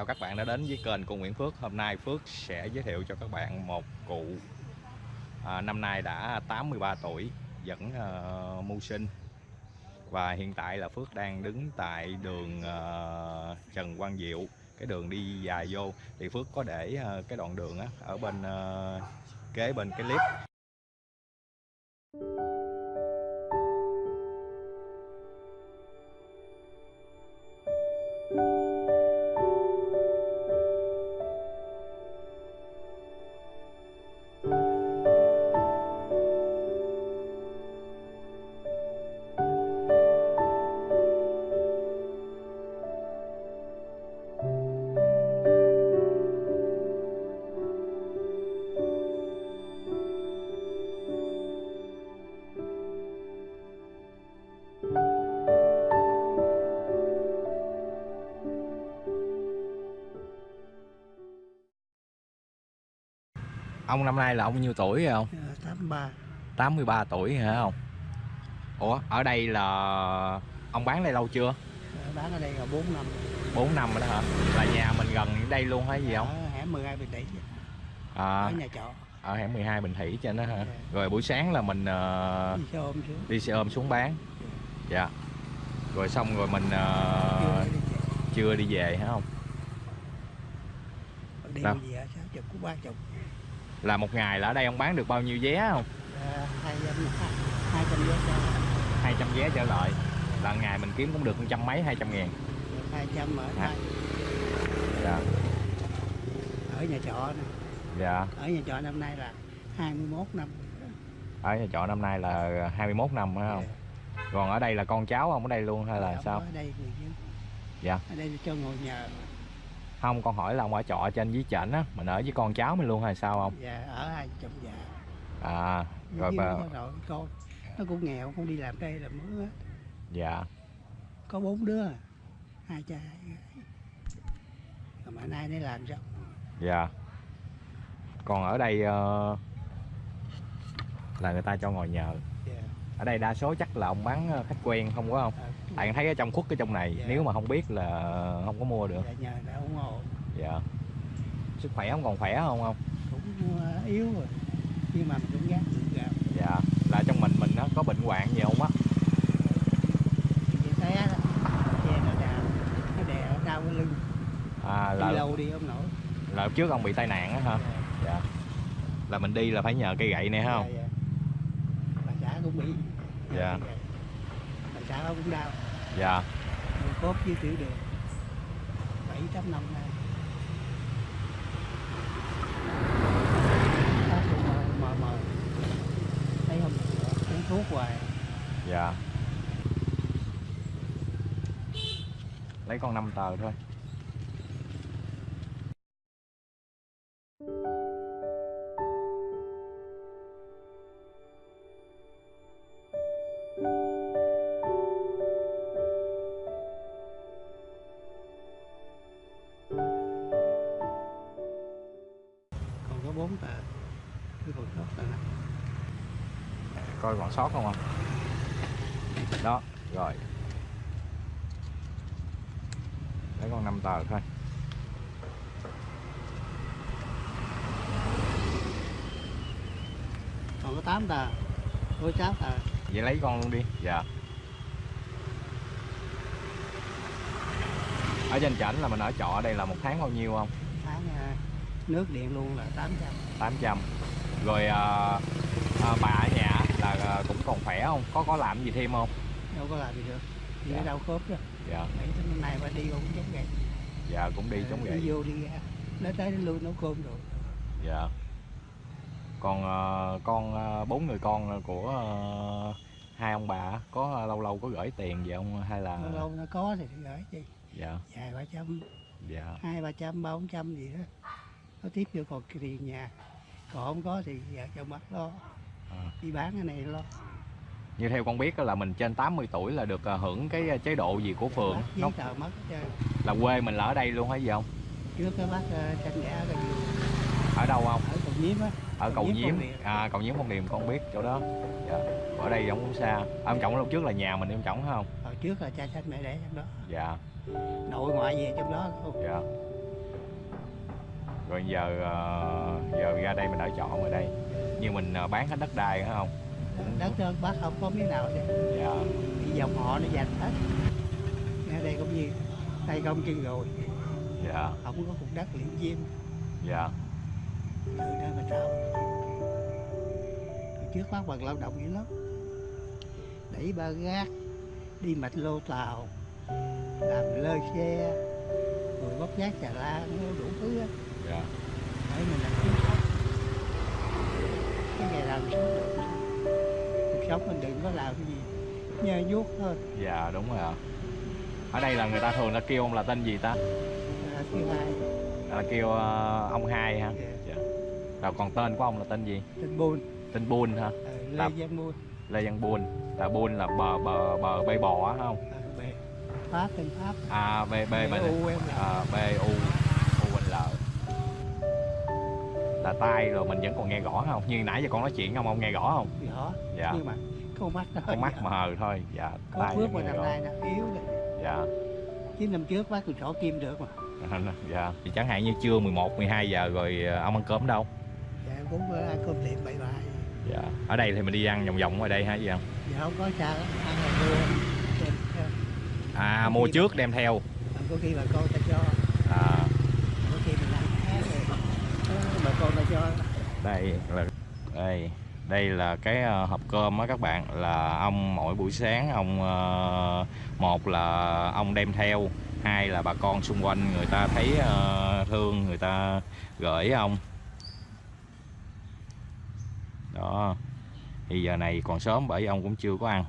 Chào các bạn đã đến với kênh của Nguyễn Phước. Hôm nay Phước sẽ giới thiệu cho các bạn một cụ à, Năm nay đã 83 tuổi, vẫn à, mưu sinh. Và hiện tại là Phước đang đứng tại đường à, Trần Quang Diệu Cái đường đi dài vô. Thì Phước có để à, cái đoạn đường á, ở bên à, kế bên cái clip. Ông năm nay là ông nhiêu tuổi rồi không? 83 83 tuổi hả không? Ủa, ở đây là ông bán đây lâu chưa? Ờ, bán ở đây là 4 năm 4 năm rồi đó hả? Là nhà mình gần đây luôn hay gì không? ở hẻm 12 Bình Tỷ À, ở nhà trọ ở hẻm 12 Bình Thủy trên đó hả? Dạ. Rồi buổi sáng là mình ờ, đi xe ôm xuống đi xe ôm xuống bán. Dạ. Rồi xong rồi mình ờ, Chưa đi về. hả không? đi về sáu chục cũng ba chục Là một ngày là ở đây ông bán được bao nhiêu vé không? Hai trăm hai trăm vé cho 200 vé trở lại. Là ngày mình kiếm cũng được một trăm mấy 200 ngàn. hai trăm ở Hả? hai Dạ. ở nhà trọ nè Dạ. ở nhà trọ năm nay là 21 năm Ở nhà trọ năm nay là 21 năm phải không? Còn ở đây là con cháu ông ở đây luôn hay là Ông sao? ở đây người Dạ. ở đây cho ngồi nhờ Không, con hỏi là ông ở trọ trên dưới trển á, mình ở với con cháu mình luôn hay sao không? và ở hai chồng già À, rồi bà, rồi con nó cũng nghèo không đi làm đây làm mướn á dạ, có bốn đứa hai cha mà nay nó làm sao dạ. Còn ở đây ờ, là người ta cho ngồi nhờ. Dạ. Ở đây đa số chắc là ông bán ờ, khách quen không có không? À, Tại em thấy ở trong khuất cái trong này, Dạ. nếu mà không biết là không có mua được. dạ, nhờ đã ủng hộ Dạ. Sức khỏe không còn khỏe không không? cũng uh, yếu rồi nhưng mà mình cũng được gạo Dạ. Là trong mình mình nó có bệnh hoạn gì không á? nó đè đau cái lưng À đi là lâu đi không nổi là trước ông bị tai nạn á hả? Dạ. Là mình đi là phải nhờ cây gậy này không? Dạ, dạ. Cũng bị Dạ. bà xã cũng đau Dạ. người cốt với tiểu đường bảy tám năm nay mờ mờ thấy không uống thuốc hoài Dạ. Lấy con 5 tờ thôi. Sót tờ này Coi còn sót không không? Đó, rồi. Lấy con 5 tờ thôi. còn có tám tờ có sáu tờ Vậy lấy con luôn đi. Dạ. Ở trên trển là mình ở trọ đây là một tháng bao nhiêu không? tháng à, nước điện luôn là tám trăm 800. Rồi à, à, bà ở nhà là à, cũng còn khỏe không? Có có làm gì thêm không? đâu có làm gì được đi Dạ. đau khớp đó Dạ. mấy tháng này mà đi cũng giống vậy Dạ cũng đi chống đi vậy. vô đi ra nó tới nó lui nấu cơm rồi Dạ. Còn ờ, con ờ, bốn người con của ờ, hai ông bà có lâu lâu có gửi tiền về không hay là lâu lâu nó có thì gửi chi dạ vài ba trăm dạ hai ba trăm ba bốn trăm gì đó nó tiếp vô còn tiền nhà còn không có thì vợ chồng bắt lo. À. đi bán cái này lo. Như theo con biết là mình trên 80 tuổi là được ờ, hưởng cái ờ, chế độ gì của phường. nó giấy tờ mất là quê mình là ở đây luôn hay gì không? Trước cái bác uh, tranh ghẻ cái gì ở đâu không? Ở cầu nhiếm á. Ở cầu nhiếm Phong Điền. à cầu nhiếm phong điền con biết chỗ đó. Dạ. ở đây không có xa. À, ông trọng lúc trước là nhà mình em trọng phải không? Hồi trước là cha sanh mẹ đẻ trong đó. Dạ. Nội ngoại về trong đó luôn. Dạ rồi giờ ờ, giờ ra đây mình ở trọ ở đây. Nhưng mình ờ, bán hết đất đai phải không? Đất đó bác không có miếng nào hết dạ. Bị dòng họ nó giành hết. Ở đây cũng như tay công chân rồi. Dạ. Không có cục đất liễu diêm. Dạ. Từ đó mà sao Hồi trước bác bằng lao động dữ lắm. Đẩy ba gác đi mạch lô tàu làm lơ xe rồi bóc giác trà la nó đủ thứ á dạ. Để mình làm kiếm sống cái ngày làm sống được. Cuộc sống mình đừng có làm cái gì nhơ nhuốc thôi. Dạ đúng rồi ạ. Ở đây là người ta thường là kêu ông là tên gì ta? Là thứ hai là kêu ờ, ông hai ha Dạ. dạ. rồi còn tên của ông là tên gì? Tên buôn tên Bun ha ờ, lê Làm. giang buôn Lê Văn Bun. Là Bun là bờ bờ bờ bê bò á không? Ờ, bè pháp tên pháp. À b b mà u em là à, b u là tai rồi mình vẫn còn nghe rõ không? Như nãy giờ con nói chuyện không ông nghe rõ không? Rõ dạ. Nhưng mà con mắt hơi con mắt nhỏ. mờ thôi. Dạ có tai vẫn mà năm nay nó yếu rồi dạ. Chứ năm trước bác còn sổ kim được mà. Dạ. Thì chẳng hạn như trưa 11 12 giờ rồi ờ, ông ăn cơm đâu? Dạ cũng có ăn cơm tiệm bậy bại dạ. Ở đây thì mình đi ăn vòng vòng ngoài đây hả gì không? Dạ không có sao ăn là mua à mua trước đem theo. Có khi bà con ta cho à có khi mình ăn khác rồi Đó, bà con ta cho đây là đây đây là cái ờ, hộp cơm á các bạn. Là ông mỗi buổi sáng ông ờ, một là ông đem theo, hai là bà con xung quanh người ta thấy ờ, thương, người ta gửi ông. Đó. Thì giờ này còn sớm bởi ông cũng chưa có ăn.